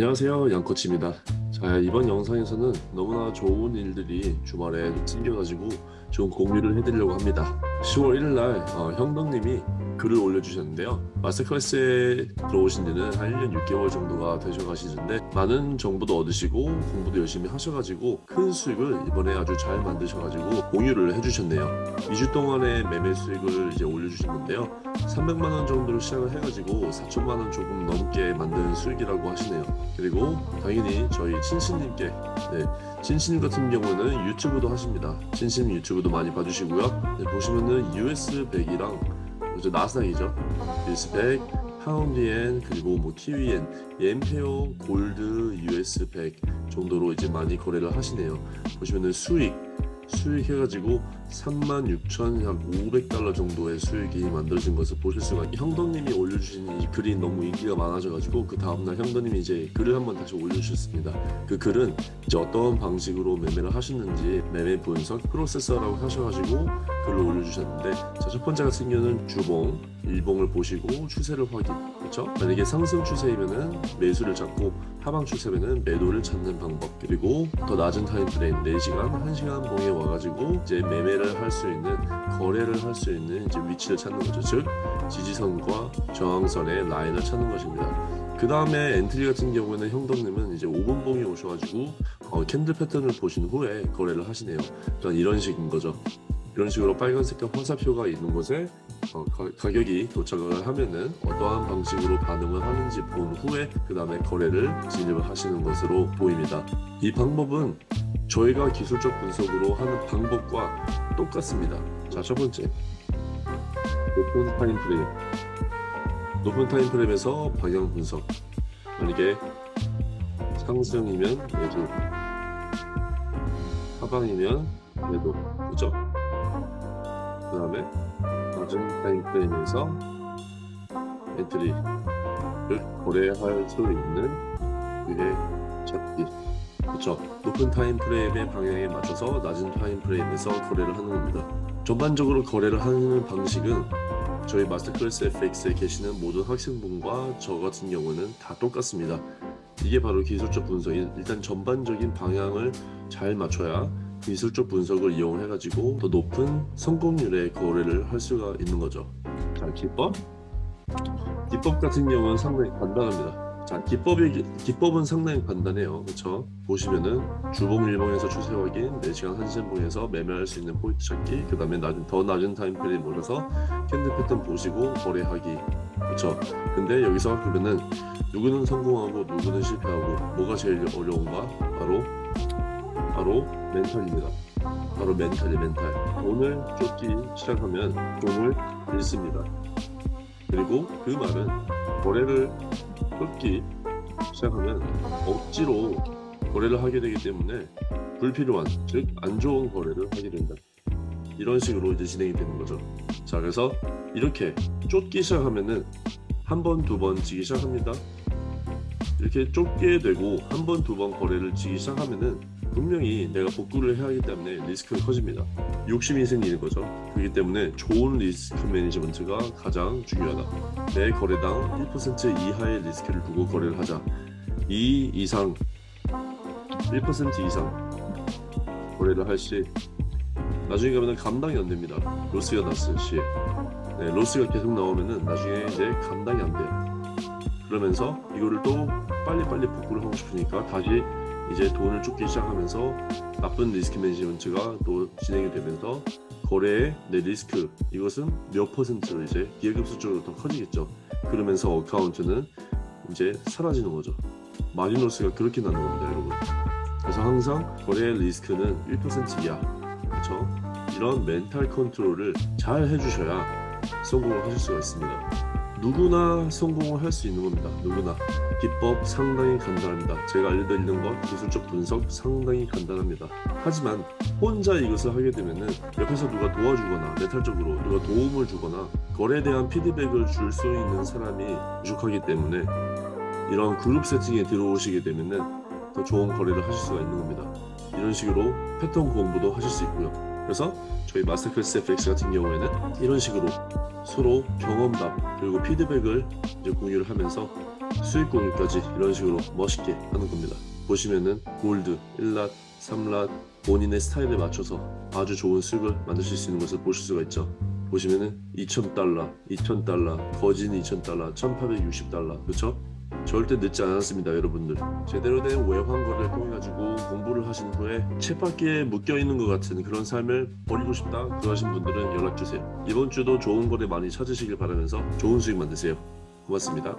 안녕하세요 양코치입니다. 자 이번 영상에서는 너무나 좋은 일들이 주말에 생겨가지고 좀 공유를 해드리려고 합니다. 10월 1일날 어, 형덕님이 글을 올려주셨는데요. 마스터 클래스에 들어오신 지는 한 1년 6개월 정도가 되셔가시는데 많은 정보도 얻으시고 공부도 열심히 하셔가지고 큰 수익을 이번에 아주 잘 만드셔가지고 공유를 해주셨네요. 2주 동안의 매매 수익을 이제 올려주신 건데요. 300만원 정도로 시작을 해가지고 4천만원 조금 넘게 만든 수익이라고 하시네요. 그리고 당연히 저희 친신님께 네, 친신 같은 경우는 유튜브도 하십니다. 친신 유튜브도 많이 봐주시고요. 네, 보시면은 US100이랑 이제 나스닥이죠. US100 파운드엔 그리고 뭐 TV엔 엠페오 골드 US100 정도로 이제 많이 거래를 하시네요. 보시면은 수익 수익 해가지고 36,500달러 정도의 수익이 만들어진 것을 보실 수가 형덕님이 올려주신 이 글이 너무 인기가 많아져가지고 그 다음날 형덕님이 이제 글을 한번 다시 올려주셨습니다. 그 글은 이제 어떤 방식으로 매매를 하셨는지 매매 분석 프로세스라고 하셔가지고 글을 올려주셨는데 자 첫 번째 같은 경우는 주봉 일봉을 보시고 추세를 확인. 그렇죠 만약에 상승 추세이면은 매수를 잡고 하방 추세면은 매도를 찾는 방법. 그리고 더 낮은 time frame 4시간 1시간 봉에 와가지고 이제 매매를 할 수 있는 거래를 할 수 있는 이제 위치를 찾는 거죠. 즉 지지선과 저항선의 라인을 찾는 것입니다. 그 다음에 entry 같은 경우에는 형덕님은 이제 5분 봉에 오셔가지고 어, candle 패턴을 보신 후에 거래를 하시네요. 그러니까 이런 식인 거죠. 이런 식으로 빨간 색깔 화살표가 있는 곳에 어, 가, 격이 도착을 하면은 어떠한 방식으로 반응을 하는지 본 후에 그 다음에 거래를 진입을 하시는 것으로 보입니다. 이 방법은 저희가 기술적 분석으로 하는 방법과 똑같습니다. 자 첫 번째. 높은 time frame. 높은 time frame에서 방향 분석. 만약에 상승이면 매수. 하방이면 매도. 그죠? 그 다음에 낮은 time frame에서 entry를 거래할 수 있는 위치 찾기 그렇죠 높은 time frame의 방향에 맞춰서 낮은 time frame에서 거래를 하는 겁니다. 전반적으로 거래를 하는 방식은 저희 Masterclass FX에 계시는 모든 학생분과 저 같은 경우는 다 똑같습니다. 이게 바로 기술적 분석인 일단 전반적인 방향을 잘 맞춰야 기술적 분석을 이용해 가지고 더 높은 성공률의 거래를 할 수가 있는 거죠. 자 기법? 기법 같은 경우는 상당히 간단합니다 자 기법이 기법은 상당히 간단해요. 그렇죠 보시면은 주봉 일봉에서 추세 확인 4시간 1시간 봉에서 매매할 수 있는 포인트 찾기 그 다음에 낮은, 더 낮은 time frame으로 와서 candle 패턴 보시고 거래하기. 그렇죠 근데 여기서 그러면은 누구는 성공하고 누구는 실패하고 뭐가 제일 어려운가? 바로 바로 멘탈입니다. 바로 멘탈이 멘탈. 돈을 쫓기 시작하면 돈을 잃습니다. 그리고 그 말은 거래를 쫓기 시작하면 억지로 거래를 하게 되기 때문에 불필요한 즉 안 좋은 거래를 하게 된다. 이런 식으로 이제 진행이 되는 거죠. 자 그래서 이렇게 쫓기 시작하면은 한 번 두 번 지기 시작합니다. 이렇게 쫓게 되고 한 번 두 번 거래를 지기 시작하면은 분명히 내가 복구를 해야 하기 때문에 리스크가 커집니다. 욕심이 생기는 거죠. 그렇기 때문에 좋은 리스크 매니지먼트가 가장 중요하다. 내 거래당 1% 이하의 리스크를 두고 거래를 하자. 2 이상 1% 이상 거래를 할 시 나중에 가면 감당이 안 됩니다. loss가 났을 시에 네, loss가 계속 나오면은 나중에 이제 감당이 안 돼요. 그러면서 이거를 또 빨리빨리 복구를 하고 싶으니까 다시 이제 돈을 쫓기 시작하면서 나쁜 risk management가 또 진행이 되면서 거래의 내 리스크 이것은 몇 퍼센트로 이제 기하급수적으로 더 커지겠죠. 그러면서 account는 이제 사라지는 거죠. 마지노스가 그렇게 나는 겁니다 여러분. 그래서 항상 거래의 리스크는 1% 이하. 그렇죠? 이런 멘탈 컨트롤을 잘 해주셔야 성공을 하실 수가 있습니다 누구나 성공을 할 수 있는 겁니다. 누구나. 기법 상당히 간단합니다. 제가 알려드리는 것 기술적 분석 상당히 간단합니다. 하지만 혼자 이것을 하게 되면은 옆에서 누가 도와주거나 메탈적으로 누가 도움을 주거나 거래에 대한 피드백을 줄 수 있는 사람이 부족하기 때문에 이런 그룹 세팅에 들어오시게 되면은 더 좋은 거래를 하실 수가 있는 겁니다. 이런 식으로 패턴 공부도 하실 수 있고요 그래서 저희 마스터클래스 FX 같은 경우에는 이런 식으로 서로 경험담 그리고 피드백을 이제 공유를 하면서 수익 공유까지 이런 식으로 멋있게 하는 겁니다. 보시면은 골드, 1랏, 3랏 본인의 스타일에 맞춰서 아주 좋은 수익을 만드실 수 있는 것을 보실 수가 있죠. 보시면은 2,000달러, 2,000달러, 거진 2,000달러, 1,860달러, 그렇죠? 절대 늦지 않았습니다, 여러분들. 제대로 된 외환거래를 통해 가지고 하신 후에 쳇바퀴에 묶여 있는 것 같은 그런 삶을 버리고 싶다 그러신 분들은 연락 주세요. 이번 주도 좋은 거래 많이 찾으시길 바라면서 좋은 수익 만드세요. 고맙습니다.